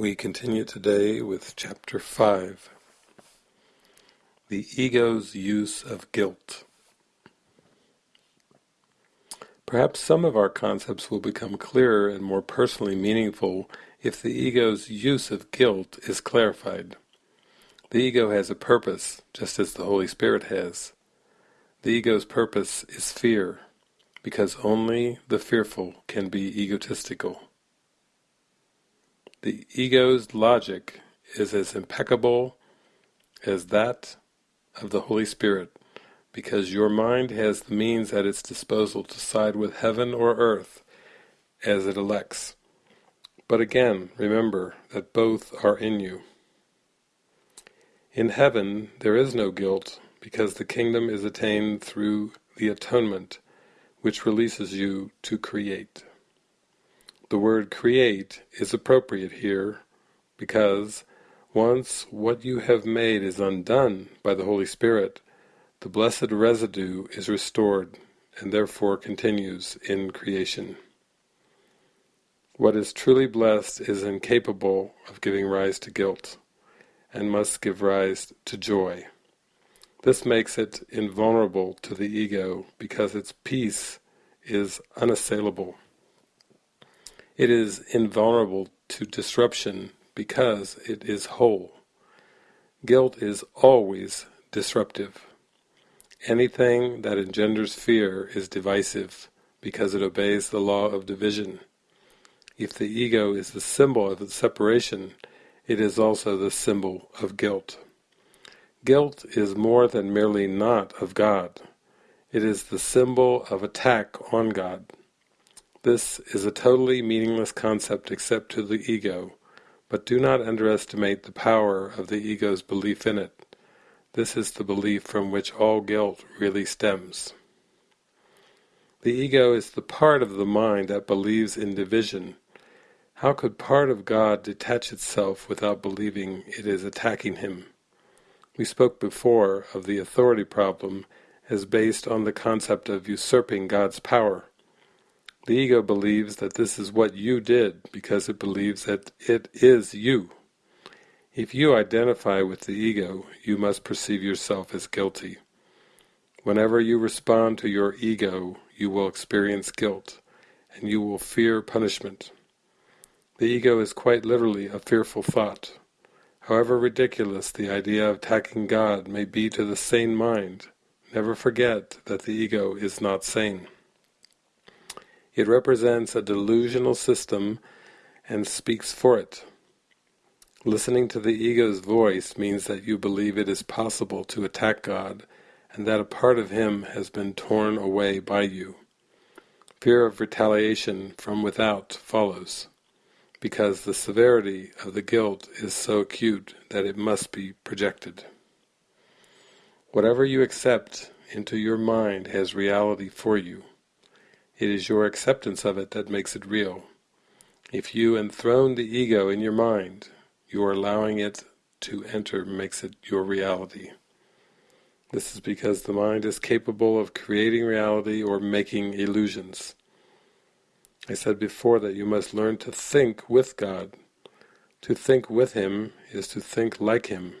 We continue today with chapter 5 The Ego's Use of Guilt. Perhaps some of our concepts will become clearer and more personally meaningful if the ego's use of guilt is clarified. The ego has a purpose, just as the Holy Spirit has. The ego's purpose is fear, because only the fearful can be egotistical. The ego's logic is as impeccable as that of the Holy Spirit, because your mind has the means at its disposal to side with heaven or earth as it elects. But again, remember that both are in you. In heaven there is no guilt, because the kingdom is attained through the atonement, which releases you to create. The word create is appropriate here because once what you have made is undone by the Holy Spirit, the blessed residue is restored and therefore continues in creation. What is truly blessed is incapable of giving rise to guilt and must give rise to joy. This makes it invulnerable to the ego because its peace is unassailable. It is invulnerable to disruption because it is whole. Guilt is always disruptive. Anything that engenders fear is divisive because it obeys the law of division. If the ego is the symbol of separation, it is also the symbol of guilt. Guilt is more than merely not of God. It is the symbol of attack on God. This is a totally meaningless concept except to the ego, but do not underestimate the power of the ego's belief in it. This is the belief from which all guilt really stems. The ego is the part of the mind that believes in division. How could part of God detach itself without believing it is attacking him? We spoke before of the authority problem as based on the concept of usurping God's power. The ego believes that this is what you did because it believes that it is you. If you identify with the ego, you must perceive yourself as guilty. Whenever you respond to your ego, you will experience guilt, and you will fear punishment. The ego is quite literally a fearful thought. However ridiculous the idea of attacking God may be to the sane mind, never forget that the ego is not sane. It represents a delusional system and speaks for it. Listening to the ego's voice means that you believe it is possible to attack God and that a part of Him has been torn away by you. Fear of retaliation from without follows, because the severity of the guilt is so acute that it must be projected. Whatever you accept into your mind has reality for you. It is your acceptance of it that makes it real. If you enthrone the ego in your mind, your allowing it to enter makes it your reality. This is because the mind is capable of creating reality or making illusions. I said before that you must learn to think with God. To think with Him is to think like Him.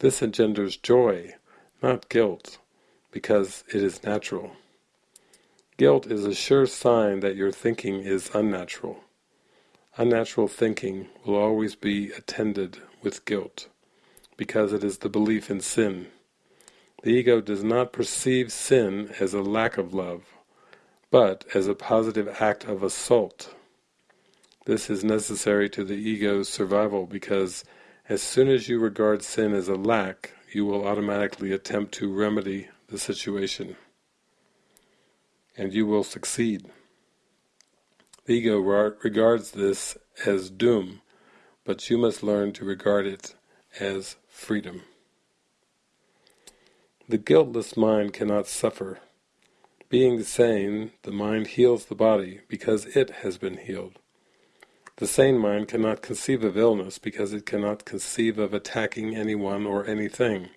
This engenders joy, not guilt, because it is natural. Guilt is a sure sign that your thinking is unnatural. Unnatural thinking will always be attended with guilt, because it is the belief in sin. The ego does not perceive sin as a lack of love, but as a positive act of assault. This is necessary to the ego's survival because as soon as you regard sin as a lack, you will automatically attempt to remedy the situation and you will succeed. The ego regards this as doom, but you must learn to regard it as freedom. The guiltless mind cannot suffer. Being sane, the mind heals the body because it has been healed. The sane mind cannot conceive of illness because it cannot conceive of attacking anyone or anything.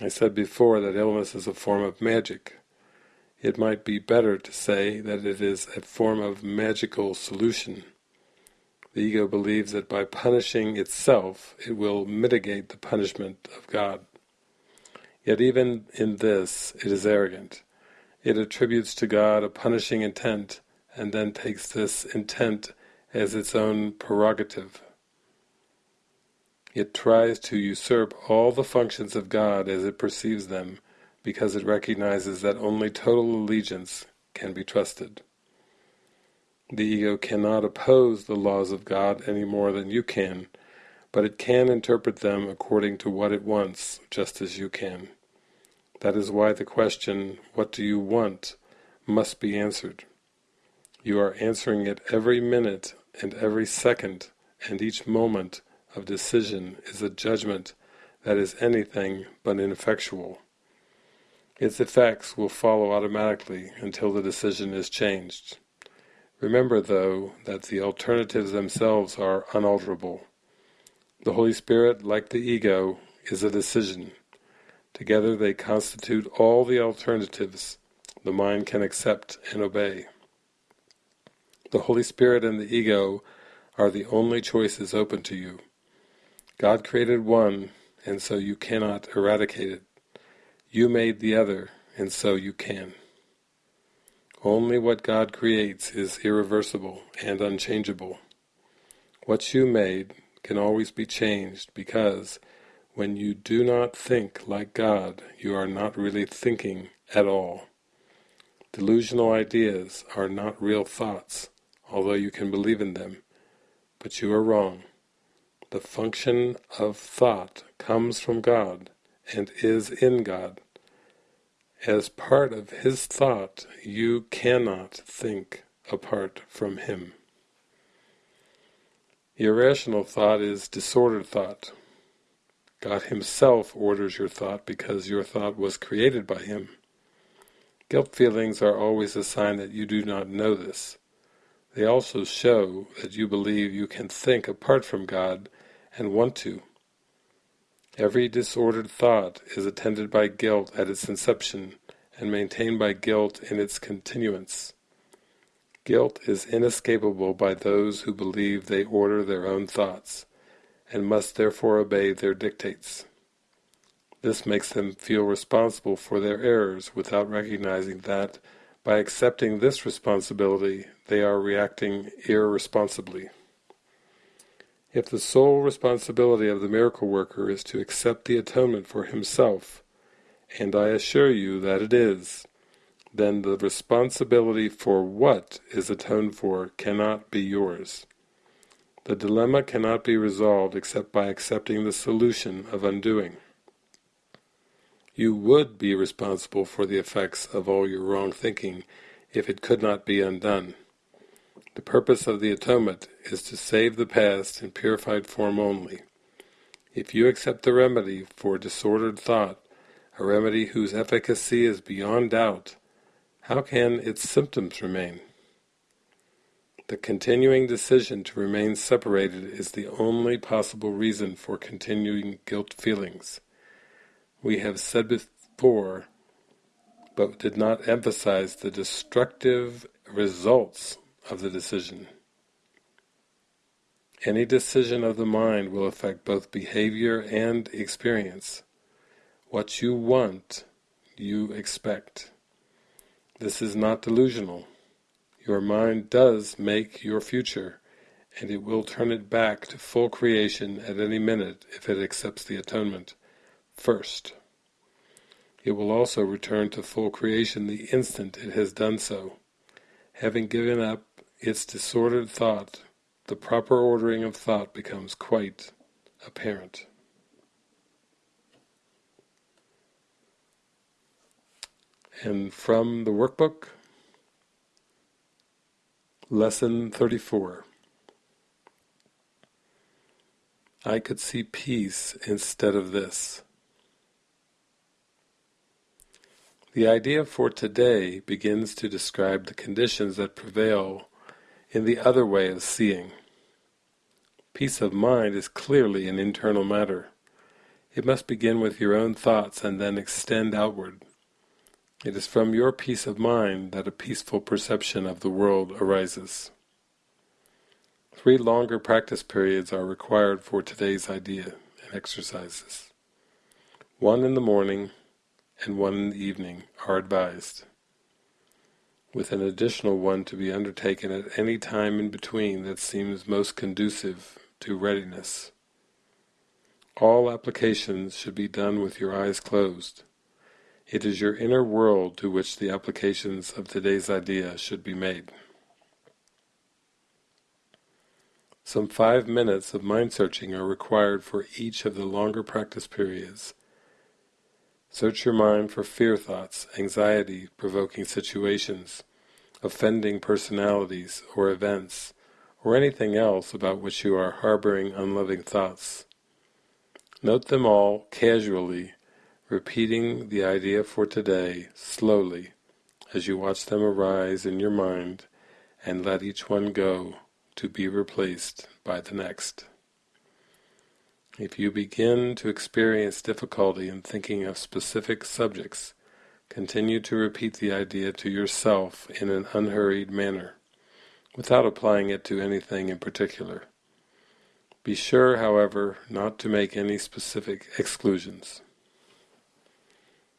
I said before that illness is a form of magic. It might be better to say that it is a form of magical solution. The ego believes that by punishing itself it will mitigate the punishment of God. Yet even in this it is arrogant. It attributes to God a punishing intent and then takes this intent as its own prerogative. It tries to usurp all the functions of God as it perceives them because it recognizes that only total allegiance can be trusted. The ego cannot oppose the laws of God any more than you can, but it can interpret them according to what it wants, just as you can. That is why the question, what do you want, must be answered. You are answering it every minute and every second, and each moment of decision is a judgment that is anything but ineffectual. Its effects will follow automatically until the decision is changed. Remember, though, that the alternatives themselves are unalterable. The Holy Spirit, like the ego, is a decision. Together they constitute all the alternatives the mind can accept and obey. The Holy Spirit and the ego are the only choices open to you. God created one, and so you cannot eradicate it. You made the other, and so you can. Only what God creates is irreversible and unchangeable. What you made can always be changed because when you do not think like God, you are not really thinking at all. Delusional ideas are not real thoughts, although you can believe in them, but you are wrong. The function of thought comes from God and is in God. As part of his thought, you cannot think apart from him. Irrational thought is disordered thought. God himself orders your thought because your thought was created by him. Guilt feelings are always a sign that you do not know this. They also show that you believe you can think apart from God and want to. Every disordered thought is attended by guilt at its inception and maintained by guilt in its continuance. Guilt is inescapable by those who believe they order their own thoughts, and must therefore obey their dictates. This makes them feel responsible for their errors without recognizing that, by accepting this responsibility, they are reacting irresponsibly. If the sole responsibility of the miracle worker is to accept the atonement for himself, and I assure you that it is, then the responsibility for what is atoned for cannot be yours. The dilemma cannot be resolved except by accepting the solution of undoing. You would be responsible for the effects of all your wrong thinking if it could not be undone. The purpose of the atonement is to save the past in purified form only. If you accept the remedy for disordered thought, a remedy whose efficacy is beyond doubt, how can its symptoms remain? The continuing decision to remain separated is the only possible reason for continuing guilt feelings. We have said before, but did not emphasize the destructive results of the decision. Any decision of the mind will affect both behavior and experience. What you want, you expect. This is not delusional. Your mind does make your future, and it will turn it back to full creation at any minute if it accepts the atonement first. It will also return to full creation the instant it has done so. Having given up its disordered thought, the proper ordering of thought becomes quite apparent. And from the workbook, Lesson 34 I could see peace instead of this. The idea for today begins to describe the conditions that prevail in the other way of seeing. Peace of mind is clearly an internal matter. It must begin with your own thoughts and then extend outward. It is from your peace of mind that a peaceful perception of the world arises. Three longer practice periods are required for today's idea and exercises. One in the morning and one in the evening are advised, with an additional one to be undertaken at any time in between that seems most conducive to readiness. All applications should be done with your eyes closed. It is your inner world to which the applications of today's idea should be made. Some five minutes of mind searching are required for each of the longer practice periods. Search your mind for fear thoughts, anxiety-provoking situations, offending personalities or events, or anything else about which you are harboring unloving thoughts. Note them all casually, repeating the idea for today slowly as you watch them arise in your mind and let each one go to be replaced by the next. If you begin to experience difficulty in thinking of specific subjects, continue to repeat the idea to yourself in an unhurried manner, without applying it to anything in particular. Be sure, however, not to make any specific exclusions.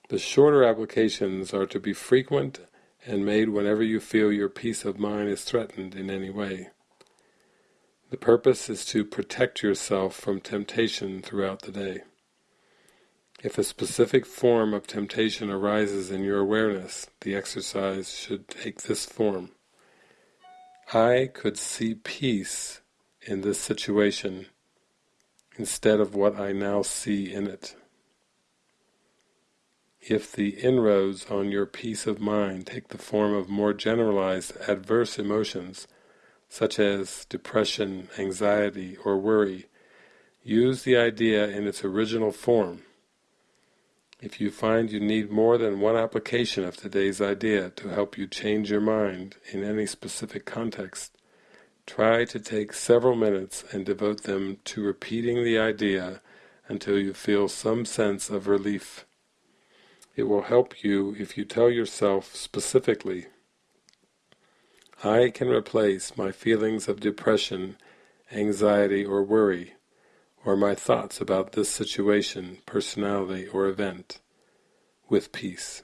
The shorter applications are to be frequent and made whenever you feel your peace of mind is threatened in any way. The purpose is to protect yourself from temptation throughout the day. If a specific form of temptation arises in your awareness, the exercise should take this form. I could see peace in this situation instead of what I now see in it. If the inroads on your peace of mind take the form of more generalized adverse emotions, such as depression, anxiety, or worry, use the idea in its original form. If you find you need more than one application of today's idea to help you change your mind in any specific context, try to take several minutes and devote them to repeating the idea until you feel some sense of relief. It will help you if you tell yourself specifically I can replace my feelings of depression, anxiety or worry, or my thoughts about this situation, personality or event, with peace.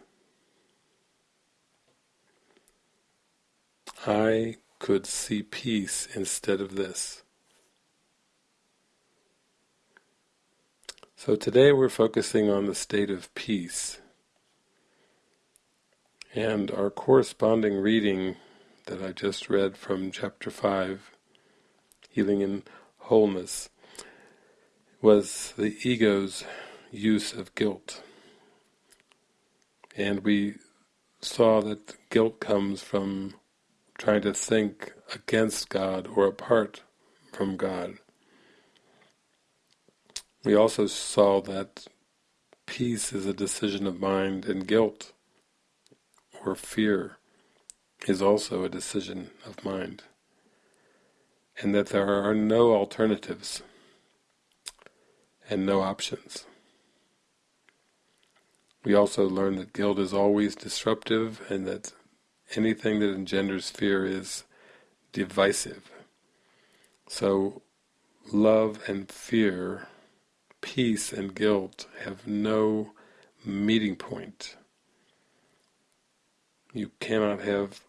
I could see peace instead of this. So today we're focusing on the state of peace. And our corresponding reading that I just read from chapter 5, Healing in Wholeness, was the ego's use of guilt. And we saw that guilt comes from trying to think against God or apart from God. We also saw that peace is a decision of mind and guilt or fear is also a decision of mind, and that there are no alternatives and no options. We also learn that guilt is always disruptive and that anything that engenders fear is divisive. So love and fear, peace and guilt have no meeting point. You cannot have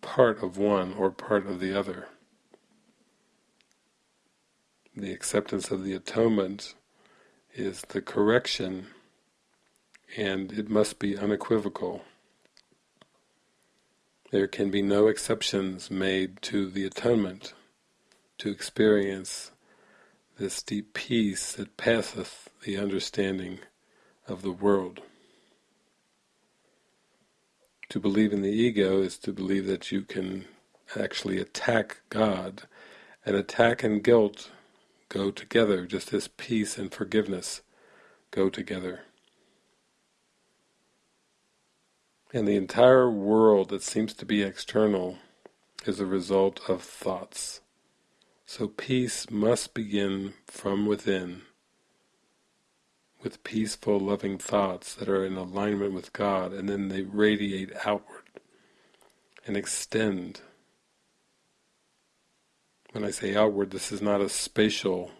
part of one or part of the other. The acceptance of the atonement is the correction and it must be unequivocal. There can be no exceptions made to the atonement to experience this deep peace that passeth the understanding of the world. To believe in the ego is to believe that you can actually attack God, and attack and guilt go together, just as peace and forgiveness go together. And the entire world that seems to be external is a result of thoughts. So peace must begin from within, with peaceful, loving thoughts that are in alignment with God, and then they radiate outward and extend when I say outward, this is not a spatial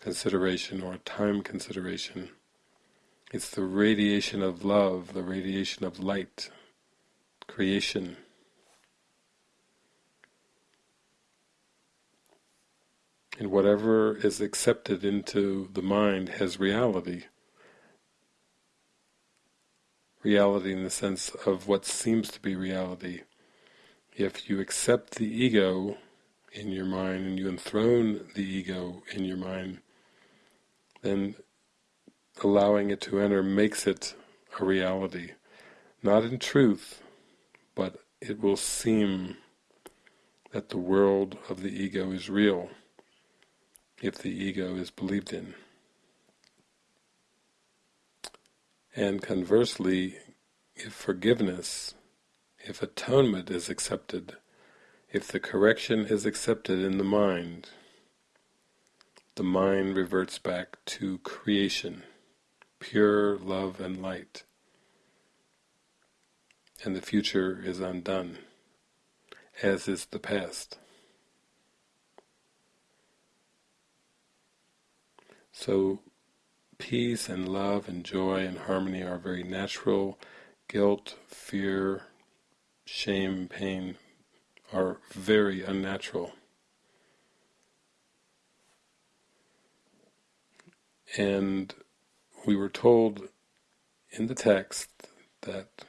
consideration or a time consideration. It's the radiation of love, the radiation of light, creation. And whatever is accepted into the mind has reality. Reality in the sense of what seems to be reality. If you accept the ego in your mind and you enthrone the ego in your mind, then allowing it to enter makes it a reality. Not in truth, but it will seem that the world of the ego is real if the ego is believed in. And conversely, if forgiveness, if atonement is accepted, if the correction is accepted in the mind, the mind reverts back to creation, pure love and light, and the future is undone, as is the past. So peace and love and joy and harmony are very natural. Guilt, fear, shame, pain are very unnatural. And we were told in the text that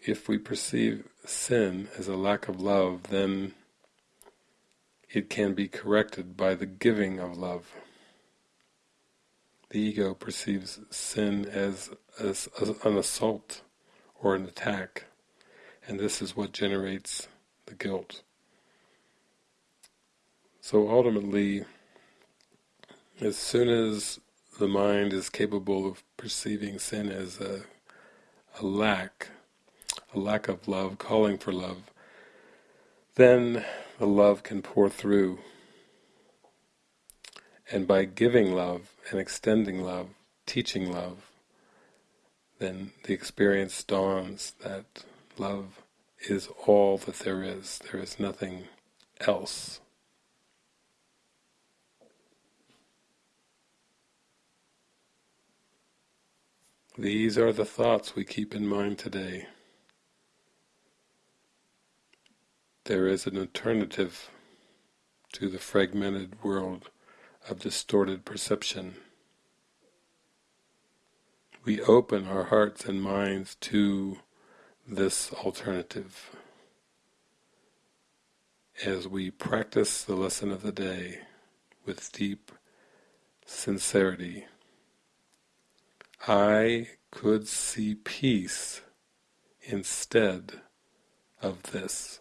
if we perceive sin as a lack of love, then it can be corrected by the giving of love. The ego perceives sin as, as, as an assault or an attack, and this is what generates the guilt. So ultimately, as soon as the mind is capable of perceiving sin as a, a lack, a lack of love, calling for love, then the love can pour through. And by giving love and extending love, teaching love, then the experience dawns that love is all that there is. There is nothing else. These are the thoughts we keep in mind today. There is an alternative to the fragmented world of distorted perception. We open our hearts and minds to this alternative as we practice the lesson of the day with deep sincerity I could see peace instead of this.